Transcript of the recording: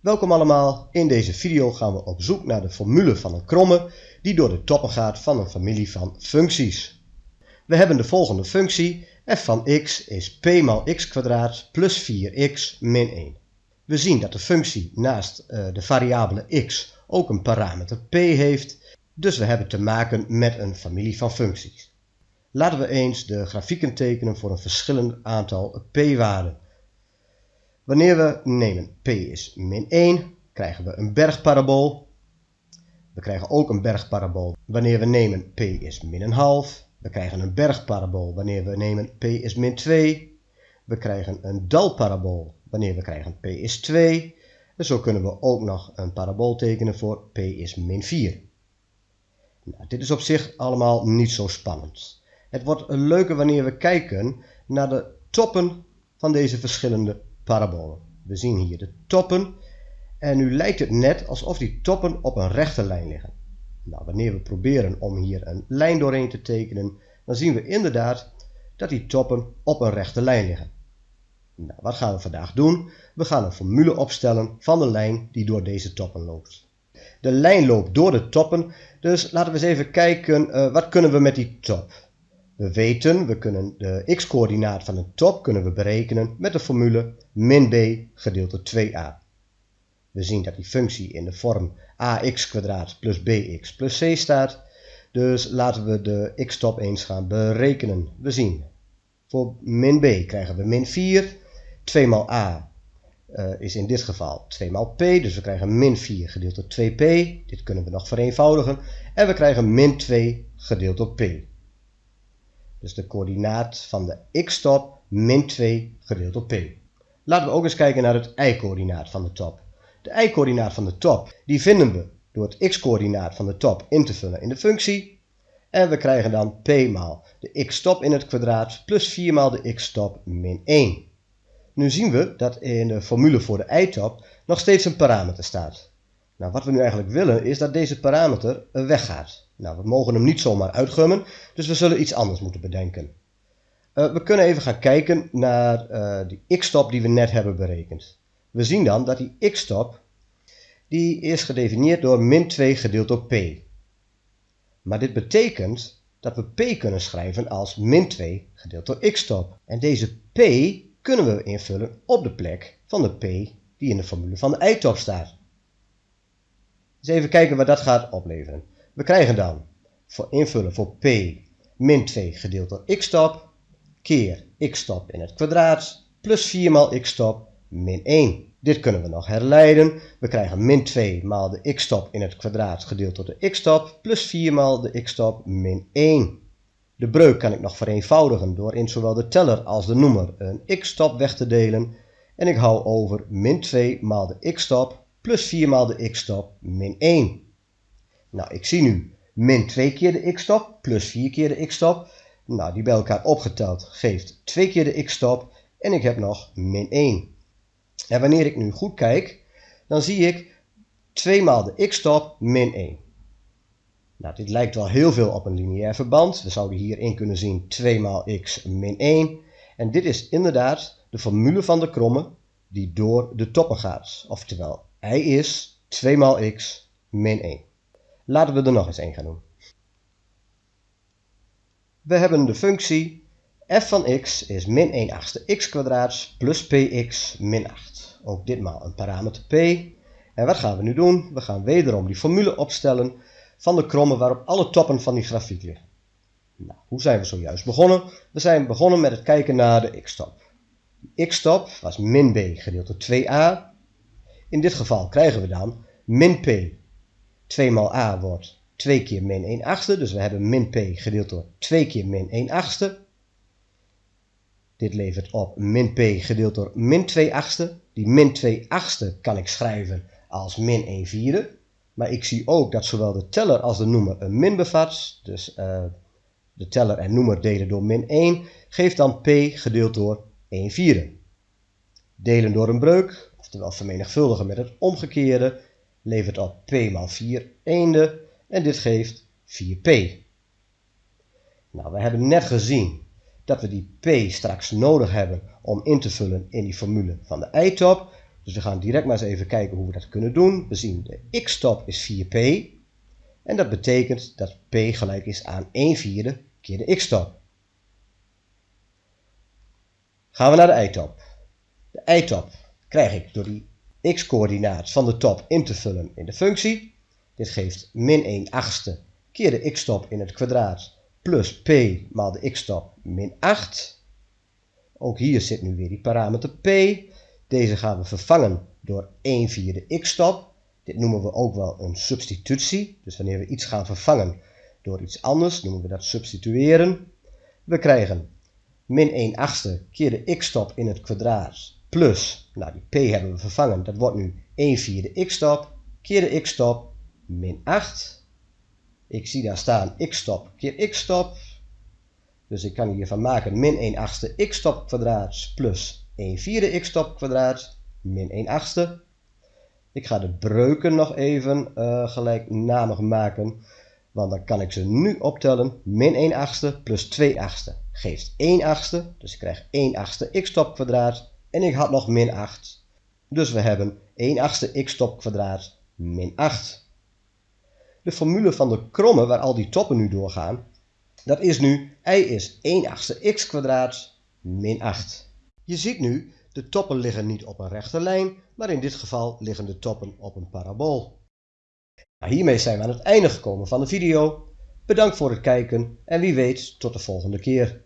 Welkom allemaal, in deze video gaan we op zoek naar de formule van een kromme die door de toppen gaat van een familie van functies. We hebben de volgende functie, f van x is p maal x plus 4x min 1. We zien dat de functie naast uh, de variabele x ook een parameter p heeft, dus we hebben te maken met een familie van functies. Laten we eens de grafieken tekenen voor een verschillend aantal p-waarden. Wanneer we nemen p is min 1, krijgen we een bergparabool. We krijgen ook een bergparabool wanneer we nemen p is min een half. We krijgen een bergparabool wanneer we nemen p is min 2. We krijgen een dalparabool wanneer we krijgen p is 2. En zo kunnen we ook nog een parabool tekenen voor p is min 4. Nou, dit is op zich allemaal niet zo spannend. Het wordt leuker wanneer we kijken naar de toppen van deze verschillende parabolen. We zien hier de toppen en nu lijkt het net alsof die toppen op een rechte lijn liggen. Nou, wanneer we proberen om hier een lijn doorheen te tekenen, dan zien we inderdaad dat die toppen op een rechte lijn liggen. Nou, wat gaan we vandaag doen? We gaan een formule opstellen van de lijn die door deze toppen loopt. De lijn loopt door de toppen, dus laten we eens even kijken, uh, wat kunnen we met die top? We weten, we kunnen de x-coördinaat van een top kunnen we berekenen met de formule min b gedeeld door 2a. We zien dat die functie in de vorm ax plus bx plus c staat. Dus laten we de x-top eens gaan berekenen. We zien, voor min b krijgen we min 4. 2 maal a uh, is in dit geval 2 maal p, dus we krijgen min 4 gedeeld door 2p. Dit kunnen we nog vereenvoudigen. En we krijgen min 2 gedeeld door p. Dus de coördinaat van de x-top min 2 gedeeld door p. Laten we ook eens kijken naar het y-coördinaat van de top. De y-coördinaat van de top die vinden we door het x-coördinaat van de top in te vullen in de functie. En we krijgen dan p maal de x-top in het kwadraat plus 4 maal de x-top min 1. Nu zien we dat in de formule voor de y-top nog steeds een parameter staat. Nou, wat we nu eigenlijk willen is dat deze parameter weggaat. Nou, we mogen hem niet zomaar uitgummen, dus we zullen iets anders moeten bedenken. Uh, we kunnen even gaan kijken naar uh, die x-stop die we net hebben berekend. We zien dan dat die x-stop die is gedefinieerd door min 2 gedeeld door p. Maar dit betekent dat we p kunnen schrijven als min 2 gedeeld door x-stop. En deze p kunnen we invullen op de plek van de p die in de formule van de y-top staat. Dus even kijken wat dat gaat opleveren. We krijgen dan voor invullen voor p min 2 gedeeld door x-top keer x-top in het kwadraat plus 4 maal x-top min 1. Dit kunnen we nog herleiden. We krijgen min 2 maal de x-top in het kwadraat gedeeld door de x-top plus 4 maal de x-top min 1. De breuk kan ik nog vereenvoudigen door in zowel de teller als de noemer een x-top weg te delen. En ik hou over min 2 maal de x-top plus 4 maal de x-top min 1. Nou, ik zie nu min 2 keer de x-top plus 4 keer de x-top. Nou, die bij elkaar opgeteld geeft 2 keer de x-top en ik heb nog min 1. En wanneer ik nu goed kijk, dan zie ik 2 maal de x-top min 1. Nou, dit lijkt wel heel veel op een lineair verband. We zouden hierin kunnen zien 2 maal x min 1. En dit is inderdaad de formule van de kromme die door de toppen gaat. Oftewel, y is 2 maal x min 1. Laten we er nog eens een gaan doen. We hebben de functie f van x is min 1 achtste x kwadraat plus px min 8. Ook ditmaal een parameter p. En wat gaan we nu doen? We gaan wederom die formule opstellen van de kromme waarop alle toppen van die grafiek liggen. Nou, hoe zijn we zojuist begonnen? We zijn begonnen met het kijken naar de x-top. x-top was min b gedeeld door 2a. In dit geval krijgen we dan min p 2 maal a wordt 2 keer min 1 achtste. Dus we hebben min p gedeeld door 2 keer min 1 achtste. Dit levert op min p gedeeld door min 2 achtste. Die min 2 achtste kan ik schrijven als min 1 vierde. Maar ik zie ook dat zowel de teller als de noemer een min bevat. Dus uh, de teller en noemer delen door min 1 geeft dan p gedeeld door 1 vierde. Delen door een breuk, oftewel vermenigvuldigen met het omgekeerde, levert op p maal 4 eenden en dit geeft 4p. Nou, we hebben net gezien dat we die p straks nodig hebben om in te vullen in die formule van de y-top. Dus we gaan direct maar eens even kijken hoe we dat kunnen doen. We zien de x-top is 4p. En dat betekent dat p gelijk is aan 1 vierde keer de x-top. Gaan we naar de y-top. De y-top krijg ik door die x-coördinaat van de top in te vullen in de functie. Dit geeft min 1 achtste keer de x-top in het kwadraat plus p maal de x-top min 8. Ook hier zit nu weer die parameter p. Deze gaan we vervangen door 1 vierde x-top. Dit noemen we ook wel een substitutie. Dus wanneer we iets gaan vervangen door iets anders, noemen we dat substitueren. We krijgen min 1 achtste keer de x-top in het kwadraat plus, nou die p hebben we vervangen, dat wordt nu 1 vierde x-top keer de x-top min 8. Ik zie daar staan x-top keer x-top. Dus ik kan hiervan maken min 1 achtste x-top kwadraat plus 1 vierde x-top kwadraat min 1 achtste. Ik ga de breuken nog even uh, gelijknamig maken. Want dan kan ik ze nu optellen. Min 1 achtste plus 2 achtste geeft 1 achtste. Dus ik krijg 1 achtste x-top kwadraat. En ik had nog min 8. Dus we hebben 1 achtste x-top kwadraat min 8. De formule van de kromme waar al die toppen nu doorgaan, dat is nu y is 1 achtste x kwadraat min 8. Je ziet nu, de toppen liggen niet op een rechte lijn, maar in dit geval liggen de toppen op een parabool. Nou, hiermee zijn we aan het einde gekomen van de video. Bedankt voor het kijken en wie weet tot de volgende keer.